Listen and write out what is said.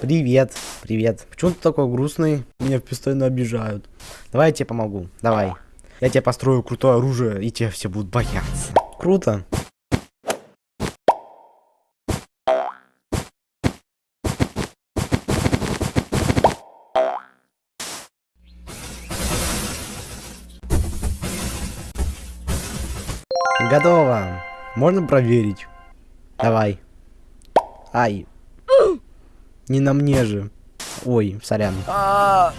Привет, привет. Почему ты такой грустный? Меня постоянно обижают. Давай я тебе помогу. Давай. Я тебе построю крутое оружие, и тебя все будут бояться. Круто. Готово. Можно проверить? Давай. Ай. Не на мне же. Ой, сорян. А,